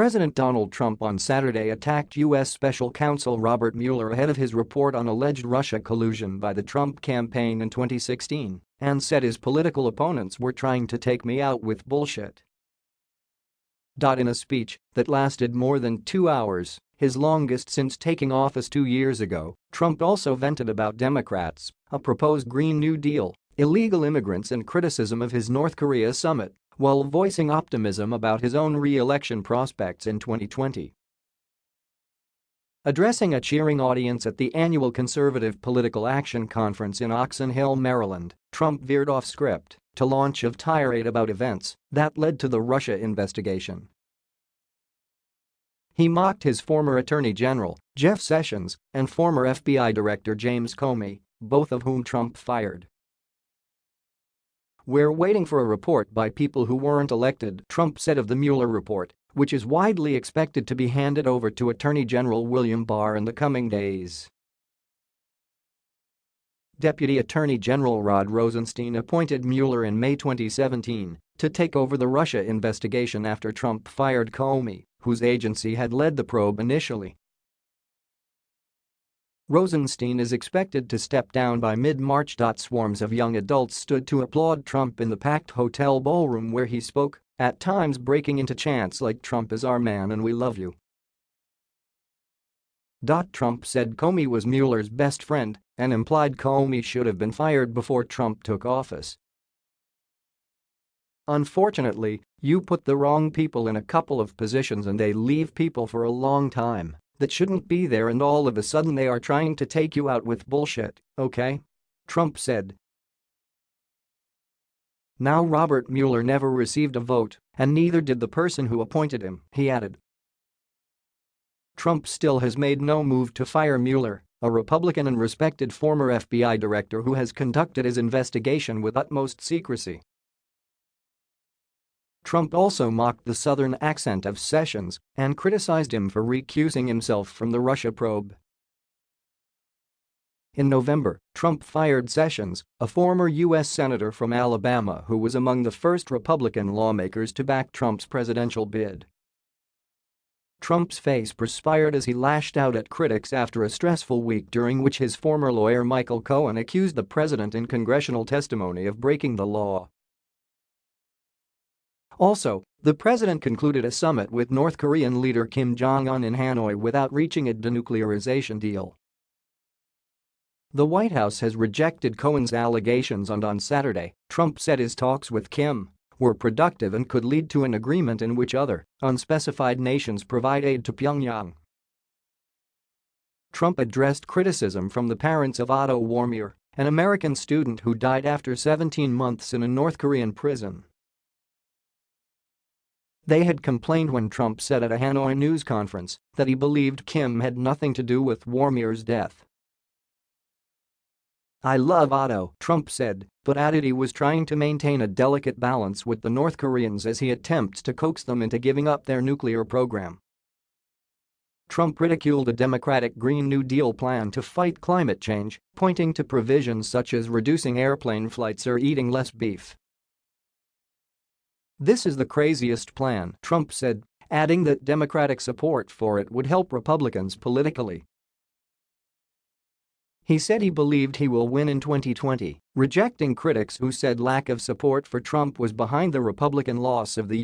President Donald Trump on Saturday attacked U.S. Special Counsel Robert Mueller ahead of his report on alleged Russia collusion by the Trump campaign in 2016 and said his political opponents were trying to take me out with bullshit. In a speech that lasted more than two hours, his longest since taking office two years ago, Trump also vented about Democrats, a proposed Green New Deal, illegal immigrants and criticism of his North Korea summit while voicing optimism about his own re-election prospects in 2020. Addressing a cheering audience at the annual Conservative Political Action Conference in Oxon Hill, Maryland, Trump veered off script to launch a tirade about events that led to the Russia investigation. He mocked his former Attorney General, Jeff Sessions, and former FBI Director James Comey, both of whom Trump fired. We're waiting for a report by people who weren't elected, Trump said of the Mueller report, which is widely expected to be handed over to Attorney General William Barr in the coming days. Deputy Attorney General Rod Rosenstein appointed Mueller in May 2017 to take over the Russia investigation after Trump fired Comey, whose agency had led the probe initially. Rosenstein is expected to step down by mid-March. Swarms of young adults stood to applaud Trump in the packed hotel ballroom where he spoke, at times breaking into chants like Trump is our man and we love you. Trump said Comey was Mueller's best friend and implied Comey should have been fired before Trump took office. Unfortunately, you put the wrong people in a couple of positions and they leave people for a long time that shouldn't be there and all of a sudden they are trying to take you out with bullshit, okay? Trump said. Now Robert Mueller never received a vote, and neither did the person who appointed him, he added. Trump still has made no move to fire Mueller, a Republican and respected former FBI director who has conducted his investigation with utmost secrecy. Trump also mocked the southern accent of Sessions and criticized him for recusing himself from the Russia probe. In November, Trump fired Sessions, a former U.S. Senator from Alabama who was among the first Republican lawmakers to back Trump's presidential bid. Trump's face perspired as he lashed out at critics after a stressful week during which his former lawyer Michael Cohen accused the president in congressional testimony of breaking the law. Also, the president concluded a summit with North Korean leader Kim Jong-un in Hanoi without reaching a denuclearization deal. The White House has rejected Cohen's allegations and on Saturday, Trump said his talks with Kim were productive and could lead to an agreement in which other, unspecified nations provide aid to Pyongyang. Trump addressed criticism from the parents of Otto Warmbier, an American student who died after 17 months in a North Korean prison. They had complained when Trump said at a Hanoi news conference that he believed Kim had nothing to do with Warmbier's death. I love Otto, Trump said, but added he was trying to maintain a delicate balance with the North Koreans as he attempts to coax them into giving up their nuclear program. Trump ridiculed a Democratic Green New Deal plan to fight climate change, pointing to provisions such as reducing airplane flights or eating less beef. This is the craziest plan, Trump said, adding that Democratic support for it would help Republicans politically. He said he believed he will win in 2020, rejecting critics who said lack of support for Trump was behind the Republican loss of the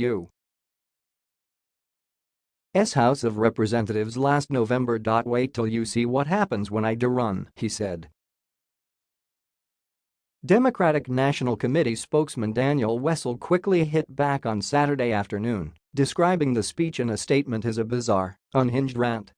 U.S. House of Representatives last November. Wait till you see what happens when I do run, he said. Democratic National Committee spokesman Daniel Wessel quickly hit back on Saturday afternoon, describing the speech in a statement as a bizarre, unhinged rant.